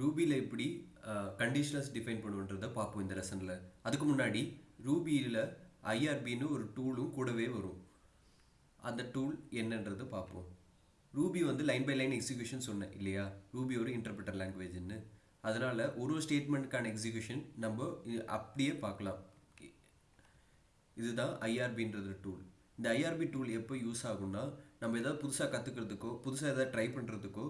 ரூபியில் எப்படி conditionals define பண்ணுன்றதை பார்ப்போம் இந்த லெசனில் அதுக்கு முன்னாடி ரூபியில் ஐஆர்பின்னு ஒரு டூலும் கூடவே வரும். அந்த டூல் என்னன்றதை பார்ப்போம். ரூபி வந்து லைன் பை லைன் எக்ஸிக்யூஷன் சொன்னேன் இல்லையா? ரூபி ஒரு இன்டர்பிரட்டர் லாங்குவேஜ்னு அதனால் ஒரு ஒரு ஸ்டேட்மெண்ட்டுக்கான எக்ஸிக்யூஷன் நம்ம அப்படியே பார்க்கலாம். இதுதான் ஐஆர்பின்றது டூல் இந்த ஐஆர்பி டூல் எப்போ யூஸ் ஆகும்னா நம்ம எதாவது புதுசாக கற்றுக்கிறதுக்கோ புதுசாக எதாவது ட்ரை பண்ணுறதுக்கோ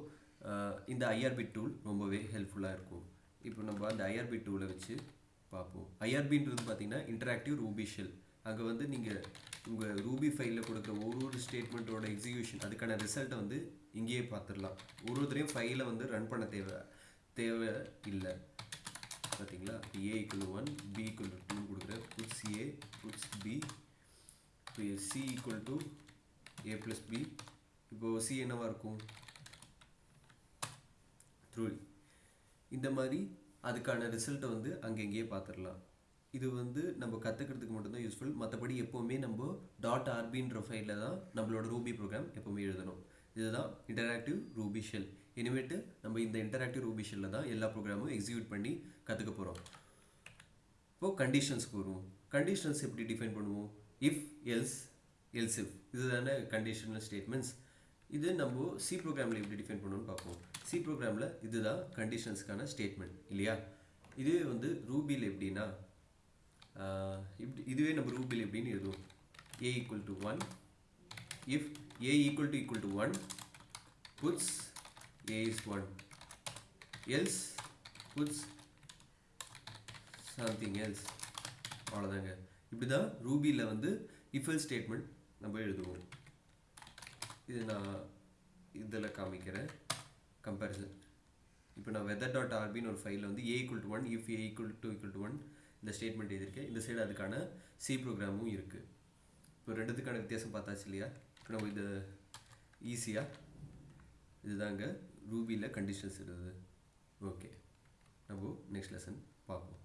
இந்த ஐஆர்பி டூல் ரொம்பவே ஹெல்ப்ஃபுல்லாக இருக்கும். இப்போ நம்ம அந்த ஐஆர்பி டூலை வச்சு பார்ப்போம். ஐஆர்பின்றது பார்த்தீங்கன்னா இன்டராக்டிவ் ரூபி ஷெல் அங்கே வந்து நீங்கள் உங்கள் ரூபி ஃபைலில் கொடுக்குற ஒரு ஒரு ஸ்டேட்மெண்ட்டோட எக்ஸிக்யூஷன் அதுக்கான ரிசல்ட்டை வந்து இங்கேயே பார்த்துடலாம். ஒரு ஒருத்தரையும் ஃபைலை வந்து ரன் பண்ண தேவை தேவை இல்லை. பார்த்தீங்களா? A equal one B equal two கொடுக்குறேன் புட்ஸ் ஏ புட்ஸ் பி இப்போ C equal to A plus B இப்போது சி என்னவா இருக்கும்? த்ரூ இந்த மாதிரி அதுக்கான ரிசல்ட்டை வந்து அங்கங்கேயே பார்த்துடலாம் இது வந்து நம்ம கற்றுக்கிறதுக்கு மட்டும்தான் யூஸ்ஃபுல் மற்றபடி எப்போவுமே நம்ம. டாட் ஆர்பின்ற ஃபைலில் தான் நம்மளோட ரூபி ப்ரோக்ராம் எப்போவுமே எழுதணும். இதுதான் இன்டராக்டிவ் ரூபி ஷெல் இனிமேட்டு நம்ம இந்த இன்டராக்டிவ் ரூபி ஷெல்லில் தான் எல்லா ப்ரோக்ராமும் எக்ஸிக்யூட் பண்ணி கற்றுக்க போகிறோம் இப்போது கண்டிஷன்ஸ்க்கு வருவோம். கண்டிஷன்ஸ் எப்படி டிஃபைன் பண்ணுவோம்? இஃப் எல்ஸ் எல்ஸ் இஃப் இதுதானே கண்டிஷனல் ஸ்டேட்மெண்ட்ஸ் இது நம்ம சி ப்ரோக்ராமில் எப்படி டிஃபைன் பண்ணுவோம்னு பார்ப்போம் சி ப்ரோக்ராமில் இதுதான் கண்டிஷன்ஸ்க்கான ஸ்டேட்மெண்ட் இல்லையா? இதுவே வந்து ரூபியில் எப்படின்னா இப்படி இதுவே நம்ம ரூபியில் எப்படின்னு எழுதுவோம். A equal to one if A equal to equal to one puts A is one else puts something else அவ்வளோதாங்க இப்படி தான் ரூபியில் வந்து இஃபல் ஸ்டேட்மெண்ட் நம்ம எழுதுவோம். இது நான் இதில் காமிக்கிறேன். கம்பேரிசன் இப்போ நான் வெதர் டாட் ஆர்பின்னு ஒரு ஃபைலில் வந்து A equal to one if A equal to equal to one இந்த ஸ்டேட்மெண்ட் எழுதியிருக்கேன். இந்த சைடு அதுக்கான சி ப்ரோக்ராமும் இருக்குது இப்போ ரெண்டுத்துக்கான வித்தியாசம் பார்த்தாச்சு இல்லையா? இப்போ நம்ம இது ஈஸியாக இதுதாங்க ரூபியில் கண்டிஷன்ஸ் இருக்குது ஓகே நம்ம நெக்ஸ்ட் லெசன் பார்ப்போம்.